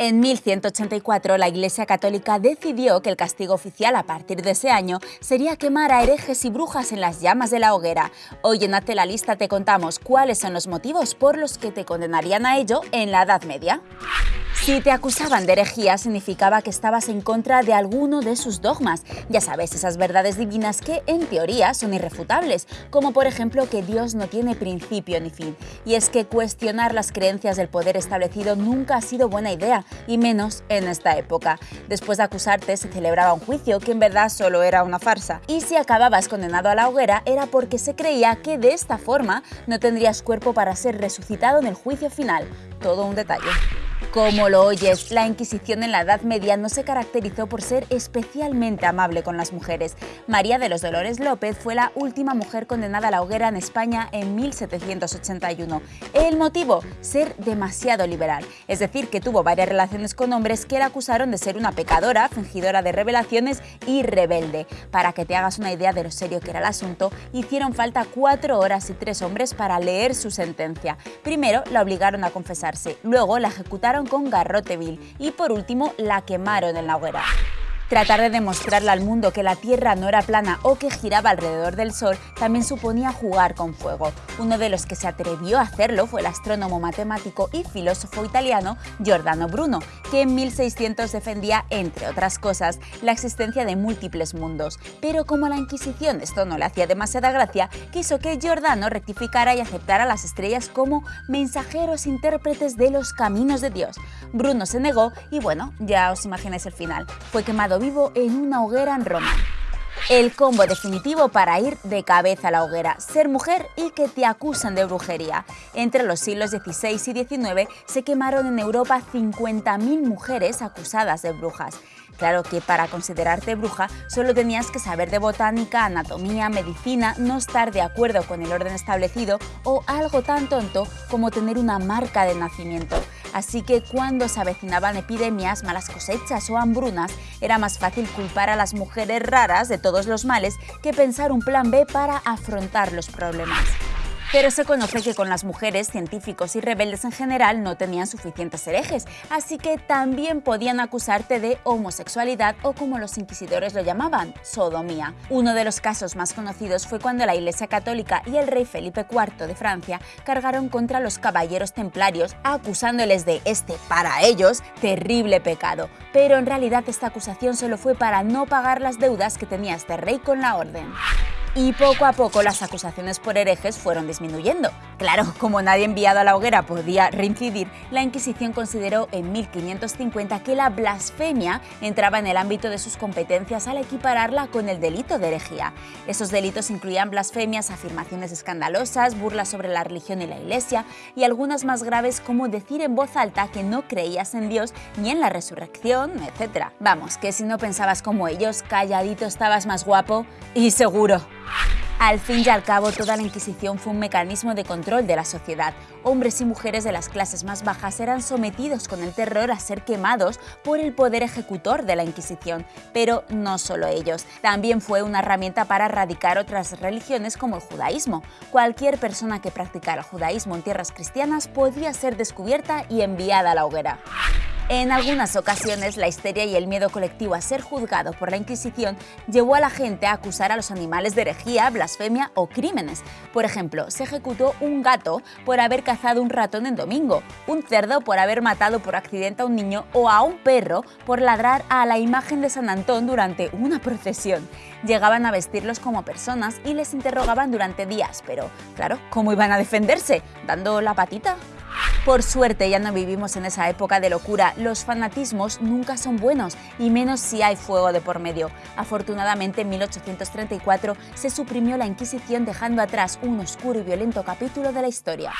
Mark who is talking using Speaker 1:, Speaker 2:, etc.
Speaker 1: En 1184 la Iglesia Católica decidió que el castigo oficial a partir de ese año sería quemar a herejes y brujas en las llamas de la hoguera. Hoy en Hazte la Lista te contamos cuáles son los motivos por los que te condenarían a ello en la Edad Media. Si te acusaban de herejía significaba que estabas en contra de alguno de sus dogmas, ya sabes, esas verdades divinas que en teoría son irrefutables, como por ejemplo que Dios no tiene principio ni fin. Y es que cuestionar las creencias del poder establecido nunca ha sido buena idea, y menos en esta época. Después de acusarte se celebraba un juicio que en verdad solo era una farsa, y si acababas condenado a la hoguera era porque se creía que de esta forma no tendrías cuerpo para ser resucitado en el juicio final. Todo un detalle. Como lo oyes, la Inquisición en la Edad Media no se caracterizó por ser especialmente amable con las mujeres. María de los Dolores López fue la última mujer condenada a la hoguera en España en 1781. El motivo, ser demasiado liberal, es decir, que tuvo varias relaciones con hombres que la acusaron de ser una pecadora, fingidora de revelaciones y rebelde. Para que te hagas una idea de lo serio que era el asunto, hicieron falta cuatro horas y tres hombres para leer su sentencia. Primero la obligaron a confesarse, luego la ejecutaron con garrote vil y por último la quemaron en la hoguera. Tratar de demostrarle al mundo que la Tierra no era plana o que giraba alrededor del Sol también suponía jugar con fuego. Uno de los que se atrevió a hacerlo fue el astrónomo matemático y filósofo italiano Giordano Bruno, que en 1600 defendía, entre otras cosas, la existencia de múltiples mundos. Pero como la Inquisición esto no le hacía demasiada gracia, quiso que Giordano rectificara y aceptara las estrellas como mensajeros intérpretes de los caminos de Dios. Bruno se negó y bueno, ya os imagináis el final. Fue quemado vivo en una hoguera en Roma. El combo definitivo para ir de cabeza a la hoguera, ser mujer y que te acusan de brujería. Entre los siglos XVI y XIX se quemaron en Europa 50.000 mujeres acusadas de brujas. Claro que para considerarte bruja solo tenías que saber de botánica, anatomía, medicina, no estar de acuerdo con el orden establecido o algo tan tonto como tener una marca de nacimiento. Así que cuando se avecinaban epidemias, malas cosechas o hambrunas, era más fácil culpar a las mujeres raras de todos los males que pensar un plan B para afrontar los problemas. Pero se conoce que con las mujeres, científicos y rebeldes en general no tenían suficientes herejes, así que también podían acusarte de homosexualidad o como los inquisidores lo llamaban, sodomía. Uno de los casos más conocidos fue cuando la Iglesia Católica y el rey Felipe IV de Francia cargaron contra los caballeros templarios acusándoles de este, para ellos, terrible pecado. Pero en realidad esta acusación solo fue para no pagar las deudas que tenía este rey con la orden y poco a poco las acusaciones por herejes fueron disminuyendo. Claro, como nadie enviado a la hoguera podía reincidir, la Inquisición consideró en 1550 que la blasfemia entraba en el ámbito de sus competencias al equipararla con el delito de herejía. Esos delitos incluían blasfemias, afirmaciones escandalosas, burlas sobre la religión y la iglesia y algunas más graves como decir en voz alta que no creías en Dios ni en la resurrección, etc. Vamos, que si no pensabas como ellos, calladito estabas más guapo y seguro. Al fin y al cabo, toda la Inquisición fue un mecanismo de control de la sociedad. Hombres y mujeres de las clases más bajas eran sometidos con el terror a ser quemados por el poder ejecutor de la Inquisición. Pero no solo ellos, también fue una herramienta para erradicar otras religiones como el judaísmo. Cualquier persona que practicara judaísmo en tierras cristianas podía ser descubierta y enviada a la hoguera. En algunas ocasiones, la histeria y el miedo colectivo a ser juzgado por la Inquisición llevó a la gente a acusar a los animales de herejía, blasfemia o crímenes. Por ejemplo, se ejecutó un gato por haber cazado un ratón en domingo, un cerdo por haber matado por accidente a un niño o a un perro por ladrar a la imagen de San Antón durante una procesión. Llegaban a vestirlos como personas y les interrogaban durante días, pero claro, ¿cómo iban a defenderse? ¿Dando la patita? Por suerte ya no vivimos en esa época de locura, los fanatismos nunca son buenos y menos si hay fuego de por medio. Afortunadamente en 1834 se suprimió la Inquisición dejando atrás un oscuro y violento capítulo de la historia.